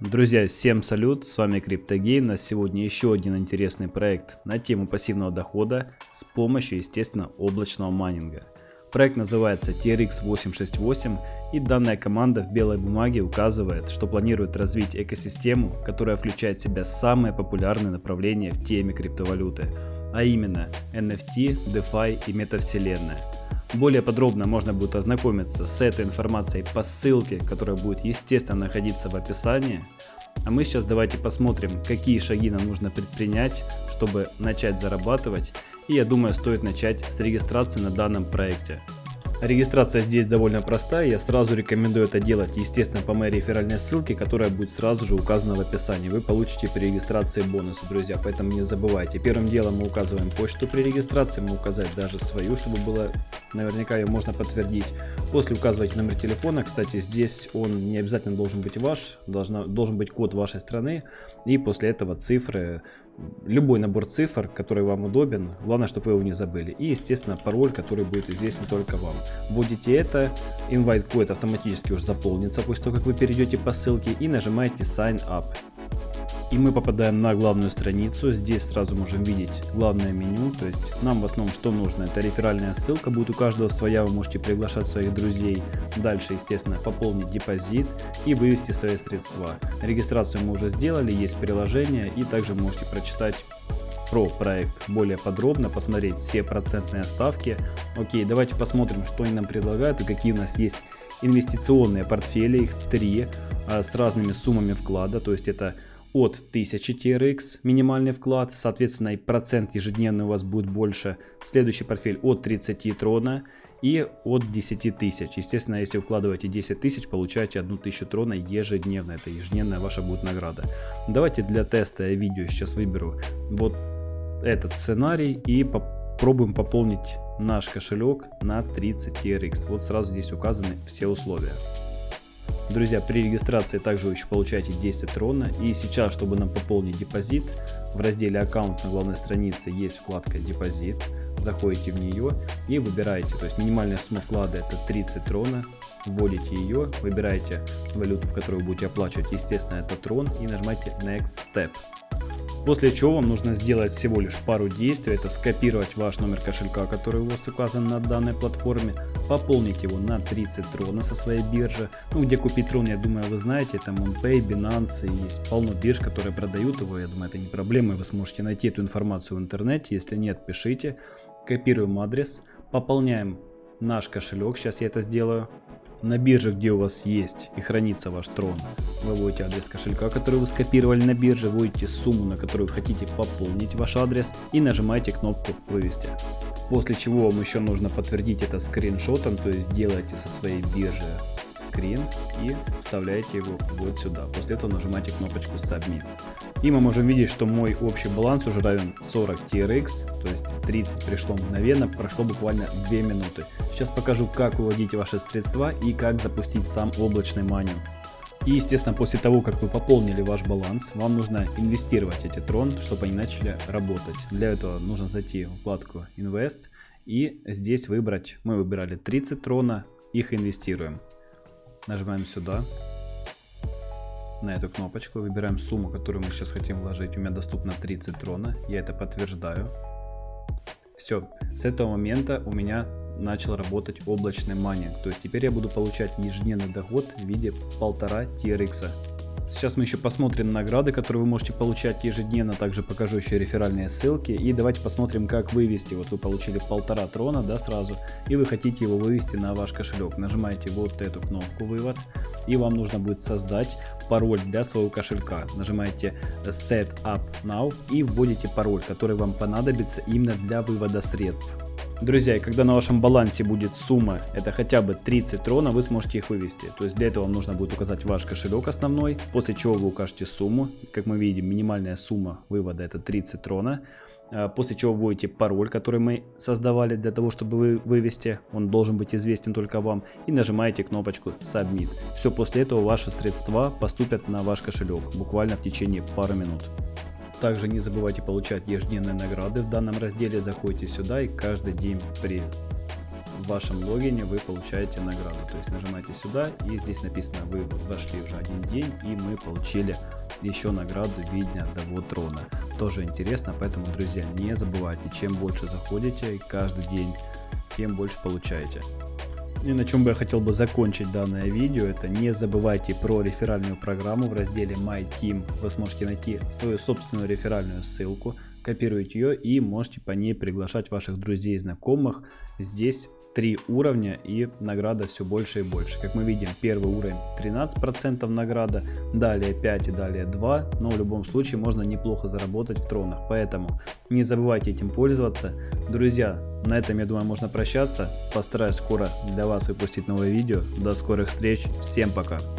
Друзья, всем салют, с вами CryptoGain. На сегодня еще один интересный проект на тему пассивного дохода с помощью, естественно, облачного майнинга. Проект называется TRX868 и данная команда в белой бумаге указывает, что планирует развить экосистему, которая включает в себя самые популярные направления в теме криптовалюты, а именно NFT, DeFi и метавселенная. Более подробно можно будет ознакомиться с этой информацией по ссылке, которая будет естественно находиться в описании. А мы сейчас давайте посмотрим, какие шаги нам нужно предпринять, чтобы начать зарабатывать. И я думаю, стоит начать с регистрации на данном проекте. Регистрация здесь довольно простая, я сразу рекомендую это делать, естественно, по моей реферальной ссылке, которая будет сразу же указана в описании. Вы получите при регистрации бонусы, друзья, поэтому не забывайте. Первым делом мы указываем почту при регистрации, мы указать даже свою, чтобы было, наверняка ее можно подтвердить. После указывайте номер телефона, кстати, здесь он не обязательно должен быть ваш, должна, должен быть код вашей страны, и после этого цифры любой набор цифр, который вам удобен, главное, чтобы вы его не забыли. И, естественно, пароль, который будет известен только вам. Вводите это, invite код автоматически уже заполнится после того, как вы перейдете по ссылке и нажимаете sign up. И мы попадаем на главную страницу. Здесь сразу можем видеть главное меню. То есть нам в основном что нужно? Это реферальная ссылка. Будет у каждого своя. Вы можете приглашать своих друзей. Дальше, естественно, пополнить депозит и вывести свои средства. Регистрацию мы уже сделали. Есть приложение. И также можете прочитать про проект более подробно, посмотреть все процентные ставки. Окей, давайте посмотрим, что они нам предлагают и какие у нас есть инвестиционные портфели. Их три а, с разными суммами вклада. То есть это от 1000 TRX минимальный вклад, соответственно и процент ежедневный у вас будет больше. Следующий портфель от 30 трона и от 10 тысяч. Естественно, если вкладываете 10 тысяч, получаете 1000 трона ежедневно. Это ежедневная ваша будет награда. Давайте для теста я видео сейчас выберу вот этот сценарий и попробуем пополнить наш кошелек на 30 TRX. Вот сразу здесь указаны все условия. Друзья, при регистрации также вы еще получаете 10 трона. И сейчас, чтобы нам пополнить депозит, в разделе аккаунт на главной странице есть вкладка депозит. Заходите в нее и выбираете, то есть минимальная сумма вклада это 30 трона. Вводите ее, выбираете валюту, в которую будете оплачивать, естественно это трон и нажимаете Next Step. После чего вам нужно сделать всего лишь пару действий. Это скопировать ваш номер кошелька, который у вас указан на данной платформе. Пополнить его на 30 трона со своей биржи. Ну, где купить трон, я думаю, вы знаете. Это MonPay, Binance. Есть полно бирж, которые продают его. Я думаю, это не проблема. Вы сможете найти эту информацию в интернете. Если нет, пишите. Копируем адрес. Пополняем наш кошелек. Сейчас я это сделаю. На бирже, где у вас есть и хранится ваш трон, вы вводите адрес кошелька, который вы скопировали на бирже, вводите сумму, на которую хотите пополнить ваш адрес и нажимаете кнопку «Вывести». После чего вам еще нужно подтвердить это скриншотом, то есть делаете со своей биржи скрин и вставляете его вот сюда. После этого нажимаете кнопочку Submit. И мы можем видеть, что мой общий баланс уже равен 40 TRX, то есть 30 пришло мгновенно, прошло буквально 2 минуты. Сейчас покажу, как выводить ваши средства и как запустить сам облачный майнинг. И, естественно, после того, как вы пополнили ваш баланс, вам нужно инвестировать эти трон, чтобы они начали работать. Для этого нужно зайти в вкладку Invest и здесь выбрать, мы выбирали 30 трона, их инвестируем. Нажимаем сюда, на эту кнопочку, выбираем сумму, которую мы сейчас хотим вложить. У меня доступно 30 трона, я это подтверждаю. Все, с этого момента у меня начал работать облачный майнинг. То есть теперь я буду получать ежедневный доход в виде полтора TRX. Сейчас мы еще посмотрим награды, которые вы можете получать ежедневно. Также покажу еще реферальные ссылки. И давайте посмотрим, как вывести. Вот вы получили полтора трона, да, сразу. И вы хотите его вывести на ваш кошелек. Нажимаете вот эту кнопку «Вывод». И вам нужно будет создать пароль для своего кошелька. Нажимаете Set Up Now и вводите пароль, который вам понадобится именно для вывода средств. Друзья, когда на вашем балансе будет сумма, это хотя бы 30 трона, вы сможете их вывести. То есть для этого вам нужно будет указать ваш кошелек основной, после чего вы укажете сумму. Как мы видим, минимальная сумма вывода это 30 трона. А, после чего вводите пароль, который мы создавали для того, чтобы вы вывести. Он должен быть известен только вам. И нажимаете кнопочку Submit. Все, после этого ваши средства поступят на ваш кошелек. Буквально в течение пары минут. Также не забывайте получать ежедневные награды в данном разделе. Заходите сюда и каждый день при вашем логине вы получаете награду. То есть нажимаете сюда и здесь написано вы вошли уже один день и мы получили еще награду в виде одного трона. Тоже интересно, поэтому, друзья, не забывайте, чем больше заходите каждый день, тем больше получаете. И на чем бы я хотел бы закончить данное видео, это не забывайте про реферальную программу в разделе My Team. Вы сможете найти свою собственную реферальную ссылку, копируете ее и можете по ней приглашать ваших друзей и знакомых. Здесь три уровня и награда все больше и больше. Как мы видим, первый уровень 13% награда, далее 5 и далее 2, но в любом случае можно неплохо заработать в тронах, поэтому не забывайте этим пользоваться. Друзья, на этом я думаю можно прощаться, постараюсь скоро для вас выпустить новое видео, до скорых встреч, всем пока!